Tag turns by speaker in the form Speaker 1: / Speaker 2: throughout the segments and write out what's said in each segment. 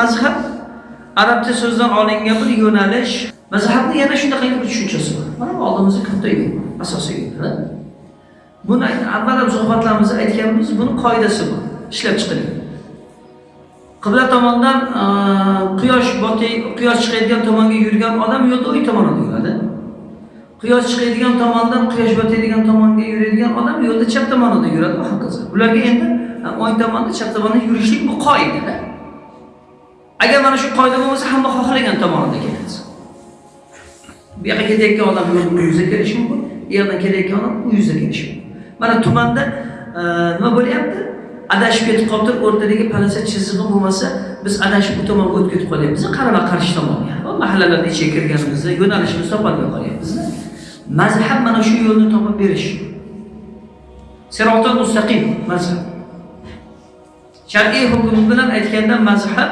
Speaker 1: mazhab arabcha so'zdan olingan bir yo'nalish. Mazhabni yana shunaqa bir tushunchasi bor mana oldimizda katta yo'l asosiy yo'l buni avval ham suhbatlarimizda aytganmiz buni qoidasi bor. Ishlab chiqilgan qibla tomondan e, quyosh botay quyosh chiqadigan tomonga yurgan odam yo'lda o'ng tomonda yuradi. Quyosh chiqadigan tomondan quyosh botadigan tomonga yuradigan odam yo'lda chap tomonida yuradi va hokazo. Ularga endi e, o'ng tomonda chap tomonda yurishlik bu qoida agar mana shu qoida bo'lmasa hamma xohlagan tomonida ketadi bu yoqqa ketayotgan odam yo'lda u yuzga kelishi mumkin. U yoqdan kelayotgan odam u yuzga kelishi mumkin. Mana tumanda e, nima bo'lyapti? Adashib ketib qolibdi o'rtadagi palasa chizig'i bo'lmasa biz adashib bu tomonga o'tib ketib qolyapmiz qarama qarshi tomonga mahallalarni ichiga kirganimizda yo'nalishimizni topolmay qolyapmiz mazhab mana shu yo'lni topib berish. Sirotul mustaqim mazhab. Shar'iy hukm bilan aytganda mazhab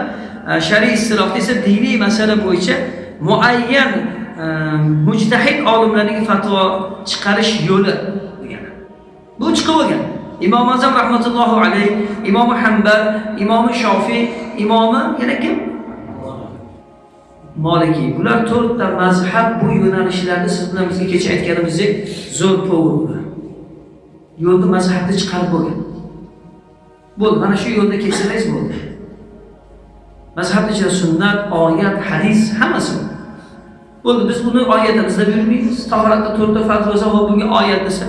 Speaker 1: shar'iy istilohda esa diniy masala bo'yicha muayyan э, mujtahid olimlarning fatvo chiqarish yo'li degani bu chiqib bo'lgan imom azam rahmatullohi alayh imomi hambal imomi shofiy imomi yana kim Maliki. Bular to'rtta mazhab bu yo'nalishlarni siz bilan bizga kecha aytganimizdek zo'r povur. Yo'lni mazhabni chiqarib bo'lgan. Bo'ldi, mana shu yo'lda ketsangiz bo'ldi. Mazhabni ichida sunnat, oyat, hadis hammasi. Bo'ldi, biz buni oyatimizda buyurmaymiz. Tahoratda to'rtta farz bo'lsa, va bunga oyat desa,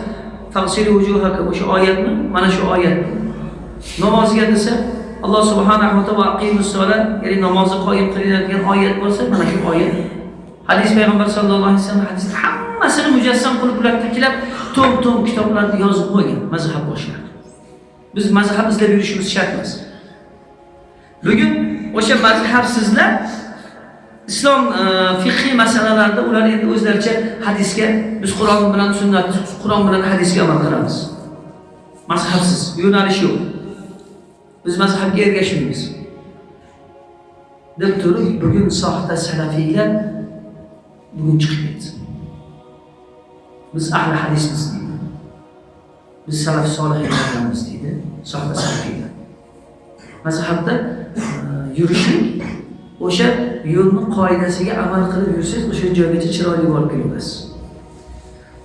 Speaker 1: o'sha oyatmi? Mana shu oyat. Namozga desa, alloh subhanahu va taolo ya'ni namozni qoyim qilinadigan oyat bo'lsa mana shu oyat hadis payg'ambar sallallohu alayhi vasallam hadisni hammasini mujassam qilib ular tiklab to'm to'm kitoblarni yozib qo'ygan mazhab boshlari biz mazhab izlab yurishimiz shart emas bugun o'sha mazhabsizlar islom e, fiqhiy masalalarda ular endi o'zlaricha hadisga biz qur'on bilan sunnat qur'on bilan hadisga amal qilamiz. Mazhabsiz yo'nalish yo'q. Biz mazhabga ergashmaymiz. Deb turib bugun soxta salafiylar bugun chiqib ketdi. Biz ahli hadismiz deydi. Biz salaf solihlardanmiz deydi soxta salafiylar. Mazhabda yurishlik. O'sha yo'lni qoidasiga amal qilib yursangiz o'sha joygacha chiroyli borib kelasiz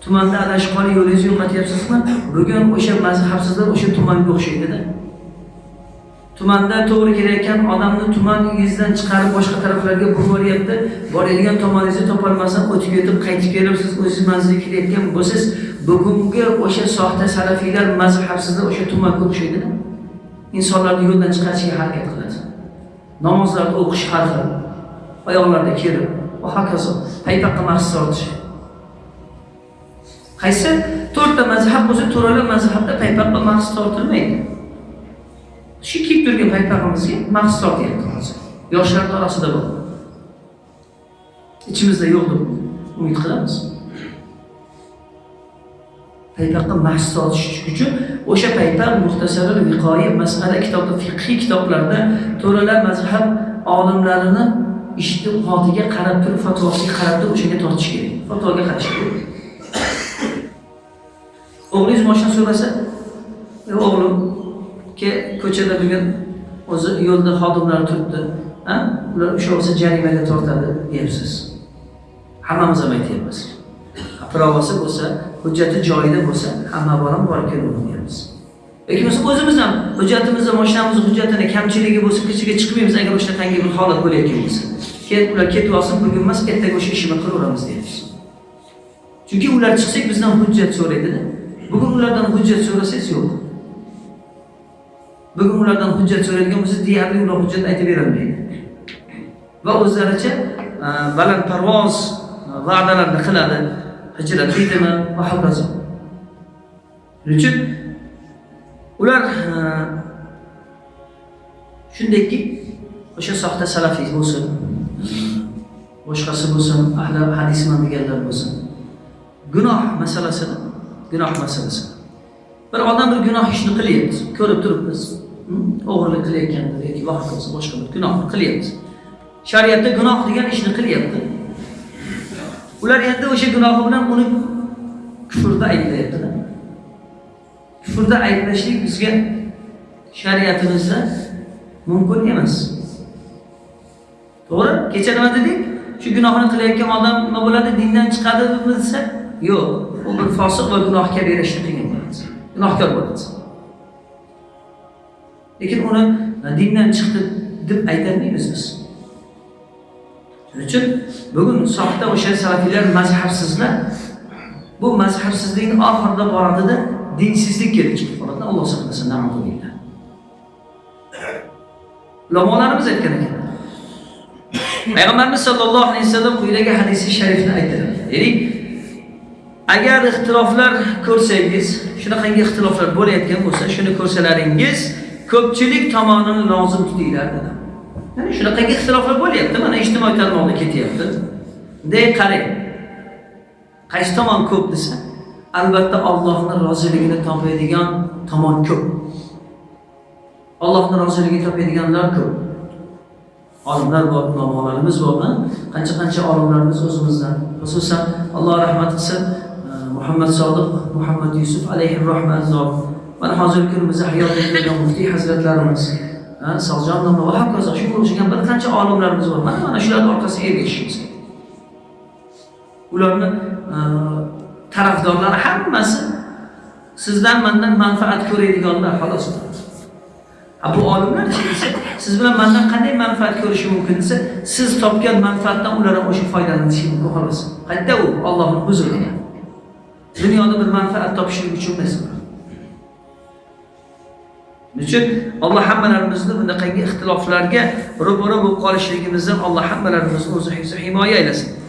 Speaker 1: tumanda adashib qolib yo'lingizni yo'qotyapsizmi? Bugun o'sha mazhabsizlar o'sha tumanga o'xshaydida. Tumanda to'g'ri kelayotgan odamni tumaningizdan chiqarib boshqa taraflarga yuboryapti boradigan tomoningizni topolmasdan o'tib ketib qaytib kelib siz o'zingiz manzilga kelayotgan bo'lsangiz. Bugungi o'sha soxta salafiylar mazhabsizlar o'sha tumanga o'xshaydida. Insonlarni yo'ldan chiqarishga harakat namozlarni o'qish har xil. Oyoqlarda kerib va hokazo paypaqqa mahsus tortish qaysi to'rtta mazhab bo'lsa to'rala mazhabda paypaqqa mahsus tortilmaydi shu kiyib turgan paypog'imizga mahsus tortyapti hozir yoshlarni orasida bor ichimizda yo'q deb umid qilamiz. Paypoqqa mahs sotish uchun o'sha paytda muxtasarul viqoyi masala kitobda fiqhiy kitoblarda to'ralar mazhab olimlarini ishtihotiga qarab turib fatvosiga qarab turib o'shanga tortish kerak. Fatvoga qarash kerak. O'g'lingiz moshina so'rasa o'g'lim ko'chada bugun o'zi yo'lda xodimlar turibdi. Ular uchovsi jarimaga tortadi deyapsiz. Hammamiz ham aytyapmiz. Pravosi bo'lsa hujjati joyida bo'lsa hamma bolam borib kelaveradi Lekin yoki bo'lmasa o'zimiz ham hujjatimizni mashinamizni hujjatini kamchiligi bo'lsa ko'chaga chiqmaymiz agar o'shanaqangi bir holat bo'layotgan bo'lsa. Keyin ular ketib olsin bugun emas ertaga o'sha ishimizni qilaveramiz deyapmiz chunki ular chiqsak bizdan hujjat so'raydida. Bugun ulardan hujjat so'rasangiz yo'q. Bugun ulardan hujjat so'raydigan bo'lsa deyarli ular hujjat aytib berolmaydi. Va o'zlaricha baland balandparvoz e, va'dalarni qiladi. Hijrat va hokazo shuning uchun ular shundayki o'sha soxta salafiy bo'lsin boshqasi bo'lsin ahli hadisman deganlar bo'lsin gunoh masalasini gunoh masalasi bir odam bir gunoh ishni qilyapti ko'rib turibmiz o'g'irlik qilayotgandir yoki va hokazo boshqa bir gunohni qilyapti shariatda gunoh degan ishni qilyapti ular endi o'sha gunohi bilan uni kufrda ayblayaptilar kufrda ayblashlik bizga shariatimizda mumkin emas. To'g'ri? Kecha nima dedik? Shu gunohni qilayotgan odam nima bo'ladi? Dindan chiqadi bilsa yo'q. U bir fosiq va gunohga berishni qiyin bo'ladi. Gunohkor bo'ladi. Lekin uni dindan chiqdi deb aytolmaymiz biz. Shuning uchun bugun soxta o'sha salafiylar mazhabsizlar bu mazhabsizlikni oxirida boradida dinsizlik kelib chiqib qoladi alloh saqlasin naudzubillah ulamolarimiz aytgan ekan. Payg'ambarimiz sollallohu alayhi vasallam quyidagi hadisi sharifni aytdilar ya'ni agar ixtiloflar ko'rsangiz shunaqangi ixtiloflar bo'layotgan bo'lsa shuni ko'rsalaringiz ko'pchilik tomonini lozim tutinglar dedi. Ya'ni shunaqangi ixtiloflar bo'lyapti mana ijtimoiy tarmoqda ketyapti bunday qarang qaysi tomon ko'p desa albatta Allohning roziligini topadigan tomon ko'p Allohning roziligini topadiganlar ko'p olimlar bor ulamolarimiz bor qancha qancha olimlarimiz o'zimizdan xususan alloh rahmat qilsin e, muhammad sodiq muhammad yusuf alayhi rahmat zot mana hozirgi kunimizda hayot bo'lgan muftiy hazratlarimiz Saljon domla va hokazo shunga o'xshagan bir qancha olimlarimiz bor. Mana mana shularning orqasiga ergashishimiz ularni e, tarafdorlari hammasi sizdan mandan manfaat ko'radiganlar xolos. Bu olimlar desa siz bilan mandan qanday manfaat ko'rishi mumkin desa siz topgan manfaatdan ular ham o'sha foydalanishi mumkin xolos. Qayerda u ollohni huzurida. Dunyoda bir manfaat topishlik uchun emas. Shuning uchun alloh hammalarimizni bunaqangi ixtiloflarga ro'bara bo'lib qolishligimizdan alloh hammalarimizni o'zi himoya aylasin.